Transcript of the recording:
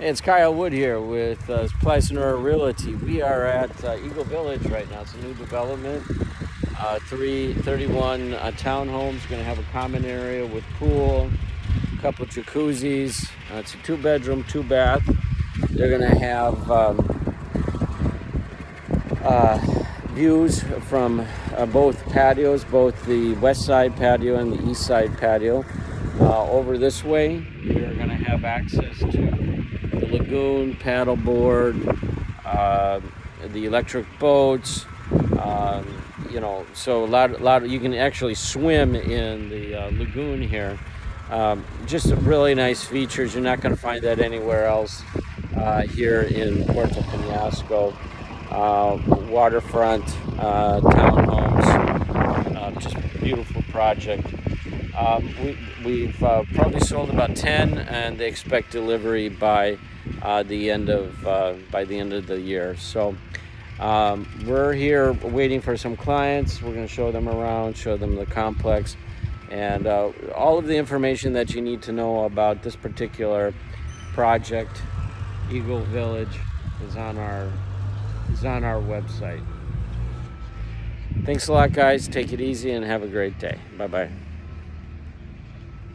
Hey, it's Kyle Wood here with uh, Plasnora Realty. We are at uh, Eagle Village right now. It's a new development. Uh, three, 31 uh, townhomes. Going to have a common area with pool, a couple jacuzzis. Uh, it's a two bedroom, two bath. They're going to have um, uh, views from uh, both patios, both the west side patio and the east side patio. Over this way, you're going to have access to the lagoon, paddleboard, uh, the electric boats, um, you know, so a lot, a lot of, you can actually swim in the uh, lagoon here. Um, just really nice features. You're not going to find that anywhere else uh, here in Puerto Penasco. Uh, waterfront uh, townhomes, uh, just beautiful project. Um, we, have uh, probably sold about 10 and they expect delivery by uh, the end of uh, by the end of the year. So um, we're here waiting for some clients. We're going to show them around, show them the complex, and uh, all of the information that you need to know about this particular project, Eagle Village, is on our is on our website. Thanks a lot, guys. Take it easy and have a great day. Bye bye.